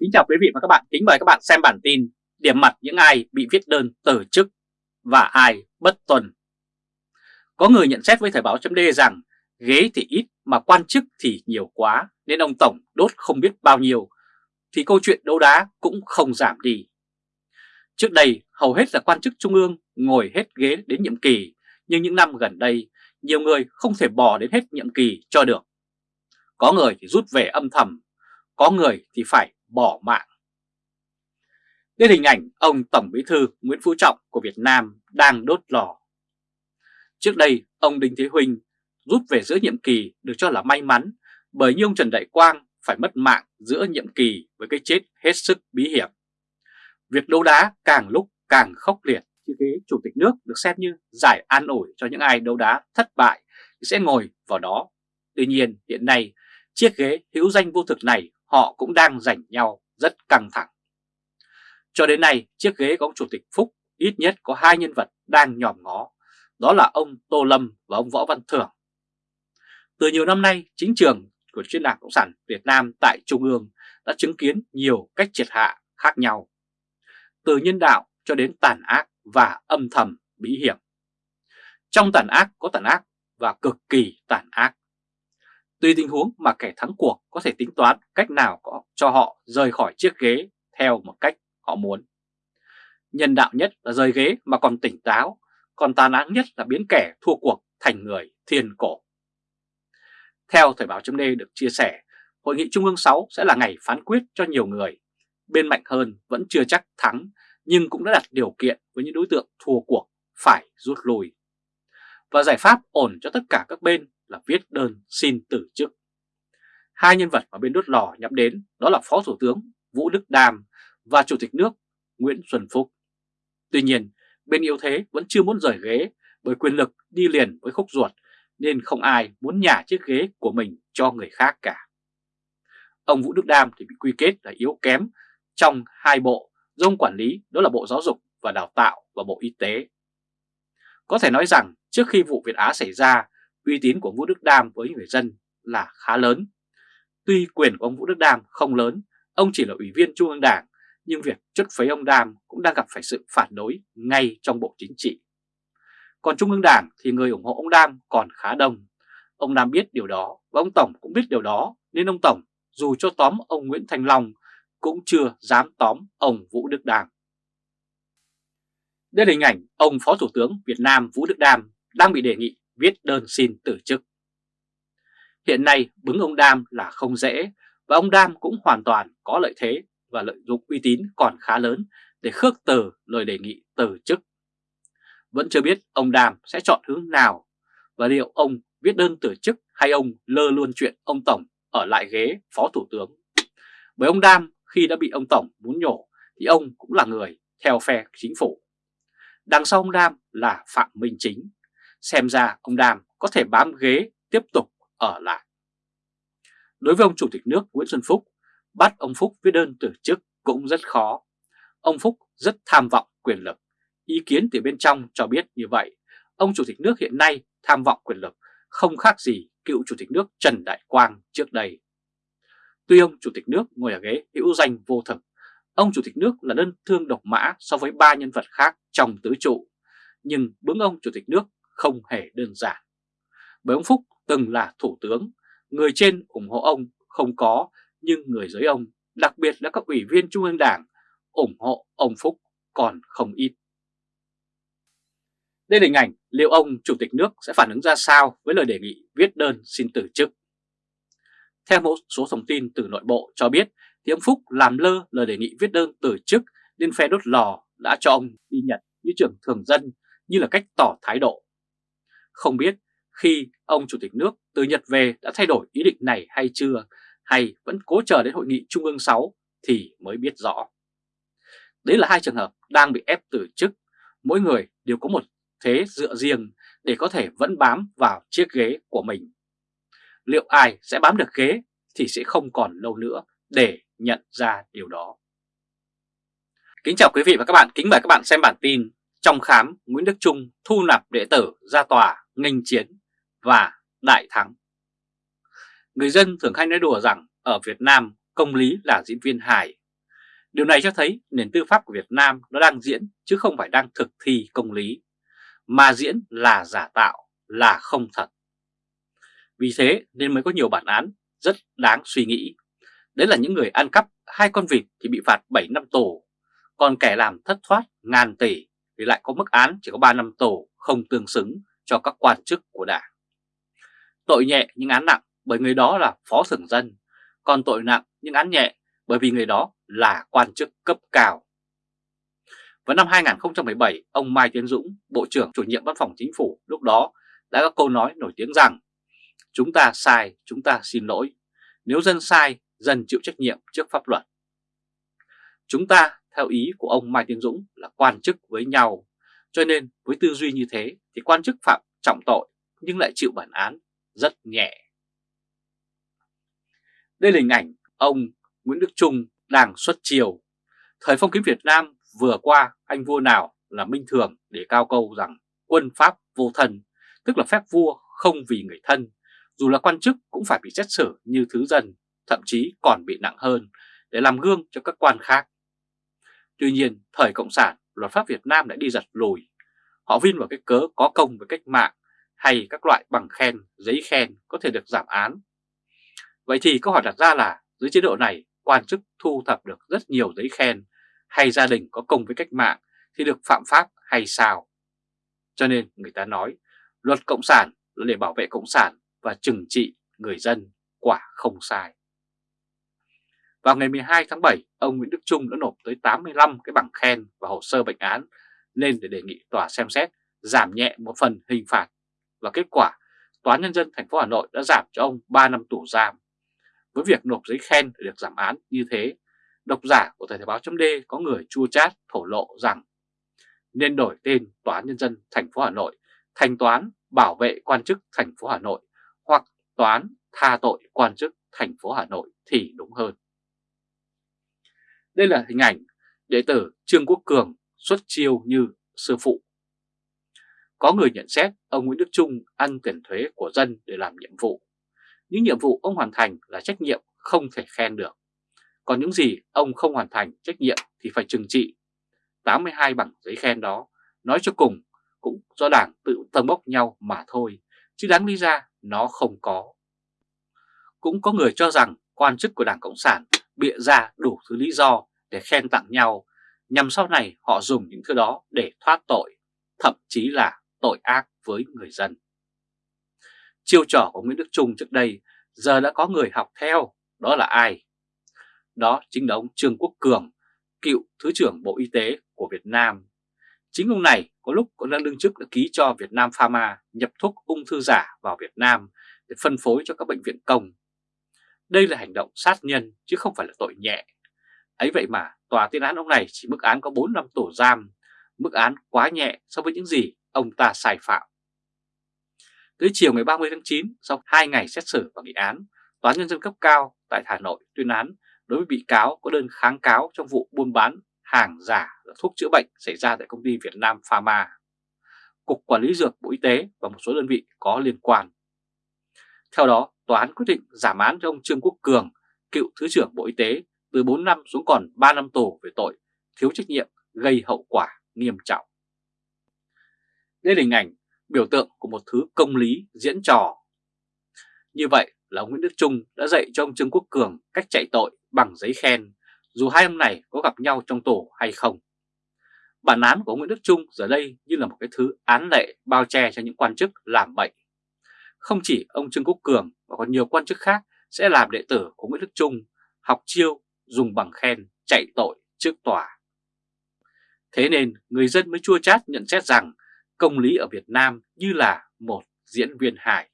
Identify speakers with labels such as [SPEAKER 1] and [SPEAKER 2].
[SPEAKER 1] Kính chào quý vị và các bạn, kính mời các bạn xem bản tin Điểm mặt những ai bị viết đơn từ chức và ai bất tuân Có người nhận xét với Thời báo chấm rằng ghế thì ít mà quan chức thì nhiều quá nên ông Tổng đốt không biết bao nhiêu thì câu chuyện đấu đá cũng không giảm đi. Trước đây hầu hết là quan chức trung ương ngồi hết ghế đến nhiệm kỳ nhưng những năm gần đây nhiều người không thể bỏ đến hết nhiệm kỳ cho được. Có người thì rút về âm thầm, có người thì phải bỏ mạng. Đây hình ảnh ông Tổng Bí thư Nguyễn Phú Trọng của Việt Nam đang đốt lò. Trước đây, ông Đinh Thế Huynh rút về giữa nhiệm kỳ được cho là may mắn bởi như ông Trần Đại Quang phải mất mạng giữa nhiệm kỳ với cái chết hết sức bí hiểm. Việc đấu đá càng lúc càng khốc liệt như thế chủ tịch nước được xem như giải an ủi cho những ai đấu đá thất bại thì sẽ ngồi vào đó. Tuy nhiên hiện nay chiếc ghế hữu danh vô thực này họ cũng đang giành nhau rất căng thẳng. Cho đến nay, chiếc ghế của ông Chủ tịch Phúc ít nhất có hai nhân vật đang nhòm ngó, đó là ông Tô Lâm và ông Võ Văn Thưởng. Từ nhiều năm nay, chính trường của chuyên đảng Cộng sản Việt Nam tại Trung ương đã chứng kiến nhiều cách triệt hạ khác nhau. Từ nhân đạo cho đến tàn ác và âm thầm bí hiểm. Trong tàn ác có tàn ác và cực kỳ tàn ác. Tùy tình huống mà kẻ thắng cuộc có thể tính toán cách nào có cho họ rời khỏi chiếc ghế theo một cách họ muốn. Nhân đạo nhất là rời ghế mà còn tỉnh táo, còn tàn ác nhất là biến kẻ thua cuộc thành người thiên cổ. Theo Thời báo chấm được chia sẻ, Hội nghị Trung ương 6 sẽ là ngày phán quyết cho nhiều người. Bên mạnh hơn vẫn chưa chắc thắng, nhưng cũng đã đặt điều kiện với những đối tượng thua cuộc phải rút lui. Và giải pháp ổn cho tất cả các bên là viết đơn xin từ chức. Hai nhân vật mà bên đốt lò nhắm đến đó là Phó Thủ tướng Vũ Đức Đam và Chủ tịch nước Nguyễn Xuân Phúc. Tuy nhiên, bên yếu thế vẫn chưa muốn rời ghế bởi quyền lực đi liền với khúc ruột nên không ai muốn nhả chiếc ghế của mình cho người khác cả. Ông Vũ Đức Đam thì bị quy kết là yếu kém trong hai bộ dông quản lý đó là Bộ Giáo dục và Đào tạo và Bộ Y tế. Có thể nói rằng trước khi vụ Việt Á xảy ra, uy tín của Vũ Đức Đam với người dân là khá lớn. Tuy quyền của ông Vũ Đức Đam không lớn, ông chỉ là ủy viên Trung ương Đảng, nhưng việc chất phấy ông Đam cũng đang gặp phải sự phản đối ngay trong Bộ Chính trị. Còn Trung ương Đảng thì người ủng hộ ông Đam còn khá đông. Ông Đam biết điều đó và ông Tổng cũng biết điều đó nên ông Tổng dù cho tóm ông Nguyễn Thành Long cũng chưa dám tóm ông Vũ Đức Đam. Đây là hình ảnh ông Phó Thủ tướng Việt Nam Vũ Đức Đam đang bị đề nghị viết đơn xin từ chức. Hiện nay bứng ông Đam là không dễ và ông Đam cũng hoàn toàn có lợi thế và lợi dụng uy tín còn khá lớn để khước từ lời đề nghị từ chức. Vẫn chưa biết ông Đam sẽ chọn hướng nào và liệu ông viết đơn từ chức hay ông lơ luôn chuyện ông Tổng ở lại ghế Phó Thủ tướng. Bởi ông Đam khi đã bị ông Tổng muốn nhổ thì ông cũng là người theo phe chính phủ. Đằng sau ông Đam là Phạm Minh Chính xem ra ông Đàm có thể bám ghế tiếp tục ở lại. Đối với ông Chủ tịch nước Nguyễn Xuân Phúc, bắt ông Phúc viết đơn từ chức cũng rất khó. Ông Phúc rất tham vọng quyền lực. Ý kiến từ bên trong cho biết như vậy, ông Chủ tịch nước hiện nay tham vọng quyền lực không khác gì cựu Chủ tịch nước Trần Đại Quang trước đây. Tuy ông Chủ tịch nước ngồi ở ghế hữu danh vô thực, ông Chủ tịch nước là đơn thương độc mã so với ba nhân vật khác trong tứ trụ, nhưng bướng ông Chủ tịch nước không hề đơn giản. Bởi ông Phúc từng là thủ tướng, người trên ủng hộ ông không có, nhưng người dưới ông, đặc biệt là các ủy viên Trung ương Đảng, ủng hộ ông Phúc còn không ít. Đây là hình ảnh liệu ông Chủ tịch nước sẽ phản ứng ra sao với lời đề nghị viết đơn xin từ chức. Theo một số thông tin từ nội bộ cho biết, thì ông Phúc làm lơ lời đề nghị viết đơn từ chức nên phe đốt lò đã cho ông đi Nhật như trưởng thường dân như là cách tỏ thái độ. Không biết khi ông Chủ tịch nước từ Nhật về đã thay đổi ý định này hay chưa, hay vẫn cố chờ đến hội nghị Trung ương 6 thì mới biết rõ. Đấy là hai trường hợp đang bị ép từ chức, mỗi người đều có một thế dựa riêng để có thể vẫn bám vào chiếc ghế của mình. Liệu ai sẽ bám được ghế thì sẽ không còn lâu nữa để nhận ra điều đó. Kính chào quý vị và các bạn, kính mời các bạn xem bản tin Trong khám Nguyễn Đức Trung thu nạp đệ tử ra tòa nghênh chiến và đại thắng. Người dân thường hay nói đùa rằng ở Việt Nam công lý là diễn viên hài Điều này cho thấy nền tư pháp của Việt Nam nó đang diễn chứ không phải đang thực thi công lý, mà diễn là giả tạo, là không thật. Vì thế nên mới có nhiều bản án rất đáng suy nghĩ. Đấy là những người ăn cắp hai con vịt thì bị phạt 7 năm tù, còn kẻ làm thất thoát ngàn tỷ thì lại có mức án chỉ có 3 năm tù không tương xứng cho các quan chức của đảng. Tội nhẹ nhưng án nặng bởi người đó là phó thường dân, còn tội nặng nhưng án nhẹ bởi vì người đó là quan chức cấp cao. Vào năm 2017, ông Mai Tiến Dũng, Bộ trưởng chủ nhiệm Văn phòng Chính phủ lúc đó đã có câu nói nổi tiếng rằng Chúng ta sai, chúng ta xin lỗi. Nếu dân sai, dân chịu trách nhiệm trước pháp luật. Chúng ta, theo ý của ông Mai Tiến Dũng, là quan chức với nhau. Cho nên với tư duy như thế thì quan chức phạm trọng tội nhưng lại chịu bản án rất nhẹ. Đây là hình ảnh ông Nguyễn Đức Trung đang xuất chiều. Thời phong kiến Việt Nam vừa qua anh vua nào là minh thường để cao câu rằng quân pháp vô thần, tức là phép vua không vì người thân, dù là quan chức cũng phải bị xét xử như thứ dân, thậm chí còn bị nặng hơn để làm gương cho các quan khác. Tuy nhiên, thời Cộng sản, luật pháp Việt Nam đã đi giật lùi. Họ vin vào cái cớ có công với cách mạng hay các loại bằng khen, giấy khen có thể được giảm án. Vậy thì câu hỏi đặt ra là dưới chế độ này quan chức thu thập được rất nhiều giấy khen hay gia đình có công với cách mạng thì được phạm pháp hay sao? Cho nên người ta nói luật Cộng sản là để bảo vệ Cộng sản và trừng trị người dân quả không sai. Vào ngày 12 tháng 7, ông Nguyễn Đức Trung đã nộp tới 85 cái bằng khen và hồ sơ bệnh án lên để đề nghị tòa xem xét giảm nhẹ một phần hình phạt và kết quả Tòa Nhân dân thành phố Hà Nội đã giảm cho ông 3 năm tù giam. Với việc nộp giấy khen để được giảm án như thế, độc giả của Thời báo chấm có người chua chát thổ lộ rằng nên đổi tên Tòa Nhân dân thành phố Hà Nội thành Toán Bảo vệ quan chức thành phố Hà Nội hoặc Toán tha tội quan chức thành phố Hà Nội thì đúng hơn. Đây là hình ảnh đệ tử Trương Quốc Cường xuất chiêu như sư phụ. Có người nhận xét ông Nguyễn Đức Trung ăn tiền thuế của dân để làm nhiệm vụ. Những nhiệm vụ ông hoàn thành là trách nhiệm không thể khen được. Còn những gì ông không hoàn thành trách nhiệm thì phải trừng trị. 82 bằng giấy khen đó, nói cho cùng cũng do đảng tự tâng bốc nhau mà thôi, chứ đáng lý ra nó không có. Cũng có người cho rằng quan chức của Đảng Cộng sản bịa ra đủ thứ lý do để khen tặng nhau, nhằm sau này họ dùng những thứ đó để thoát tội, thậm chí là tội ác với người dân. Chiêu trò của Nguyễn Đức Trung trước đây giờ đã có người học theo, đó là ai? Đó chính là ông Trương Quốc Cường, cựu Thứ trưởng Bộ Y tế của Việt Nam. Chính ông này có lúc còn đang đương chức đã ký cho Việt Nam Pharma nhập thuốc ung thư giả vào Việt Nam để phân phối cho các bệnh viện công. Đây là hành động sát nhân chứ không phải là tội nhẹ. Ấy vậy mà tòa tuyên án ông này chỉ mức án có 4 năm tù giam, mức án quá nhẹ so với những gì ông ta sai phạm. Tới chiều ngày 30 tháng 9, sau 2 ngày xét xử và nghị án, Tòa Nhân dân cấp cao tại Hà Nội tuyên án đối với bị cáo có đơn kháng cáo trong vụ buôn bán hàng giả là thuốc chữa bệnh xảy ra tại công ty Việt Nam Pharma, Cục Quản lý Dược Bộ Y tế và một số đơn vị có liên quan. Theo đó, tòa án quyết định giảm án cho ông Trương Quốc Cường, cựu Thứ trưởng Bộ Y tế, từ 4 năm xuống còn 3 năm tù về tội thiếu trách nhiệm gây hậu quả nghiêm trọng. Đây là hình ảnh biểu tượng của một thứ công lý diễn trò. Như vậy là ông Nguyễn Đức Trung đã dạy cho ông Trương Quốc Cường cách chạy tội bằng giấy khen, dù hai ông này có gặp nhau trong tù hay không. Bản án của Nguyễn Đức Trung giờ đây như là một cái thứ án lệ bao che cho những quan chức làm bệnh. Không chỉ ông Trương Quốc Cường mà còn nhiều quan chức khác sẽ làm đệ tử của Nguyễn Đức Trung, học chiêu, dùng bằng khen, chạy tội trước tòa. Thế nên người dân mới chua chát nhận xét rằng công lý ở Việt Nam như là một diễn viên hài.